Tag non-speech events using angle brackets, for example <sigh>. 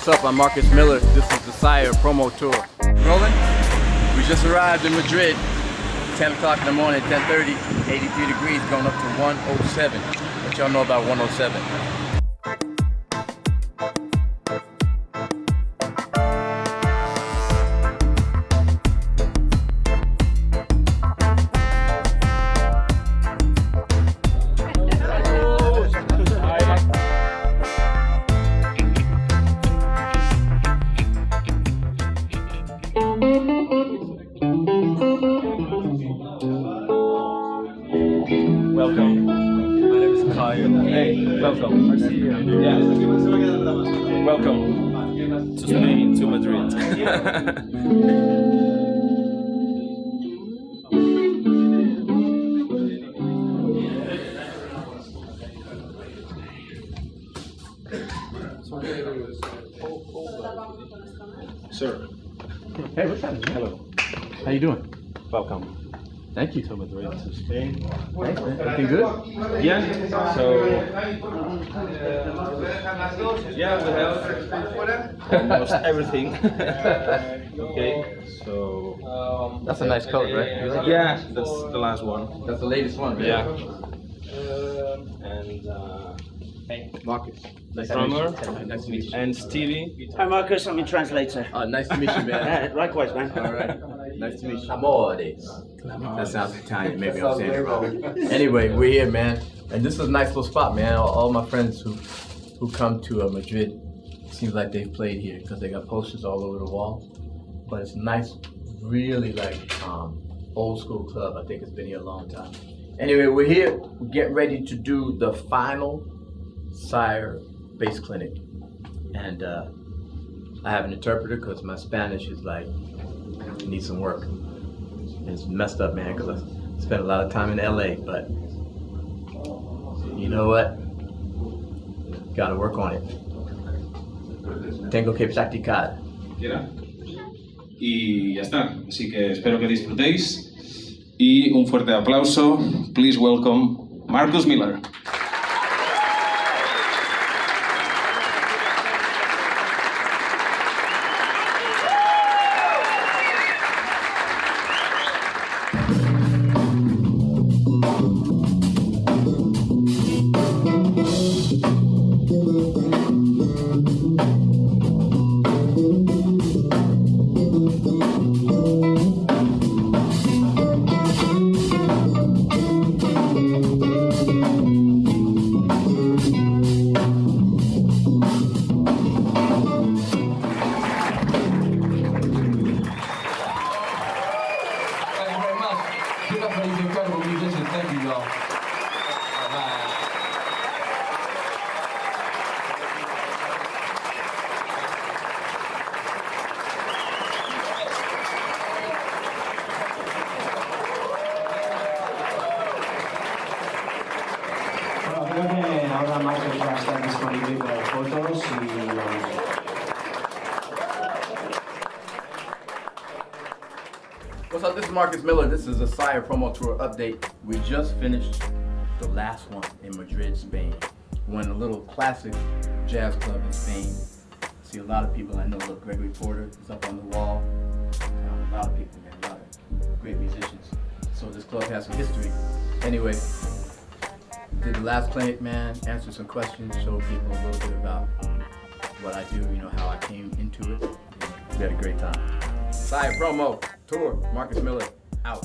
what's up? I'm Marcus Miller. This is the Sire promo tour. Rolling? We just arrived in Madrid. 10 o'clock in the morning, 10.30, 83 degrees, going up to 107. What y'all know about 107? Welcome. Yeah. Welcome to Spain, to Madrid. Sir. Hey, what's happening? Hello. How you doing? Welcome. Thank you. To Madrid, to Spain. Thanks, man. Everything good? Yeah, so. yeah, we have almost <laughs> everything. <laughs> <laughs> okay, so. That's a nice coat, right? Yeah, that's the last one. That's the latest one, right? Yeah. And. Uh, Marcus. Nice Drummer. to meet you. Nice to meet you. and Stevie. Hi Marcus, I'm your translator. Uh, nice to meet you, man. Likewise, man. All right. Nice to meet you. Amores. That sounds Italian. Maybe I'm saying it wrong. Anyway, we're here, man, and this is a nice little spot, man. All, all my friends who who come to uh, Madrid seems like they've played here because they got posters all over the wall. But it's nice, really like um, old school club. I think it's been here a long time. Anyway, we're here. We're getting ready to do the final Sire bass clinic, and uh, I have an interpreter because my Spanish is like needs some work. It's messed up, man, because I spent a lot of time in LA, but you know what? Gotta work on it. Tengo que practicar. Y ya está. Así que espero que disfrutéis. Y un fuerte aplauso. Please welcome Marcus Miller. Ahora Marcus va a estar disponible para fotos y... What's up? This is Marcus Miller. This is a Sire promo tour update. We just finished the last one in Madrid, Spain. we Went a little classic jazz club in Spain. I see a lot of people I know. Look, Gregory Porter is up on the wall. Um, a lot of people, man. A lot of great musicians. So this club has some history. Anyway, did the last clinic, man. Answered some questions. Showed people a little bit about what I do. You know how I came into it. We had a great time. Sire promo tour. Marcus Miller out.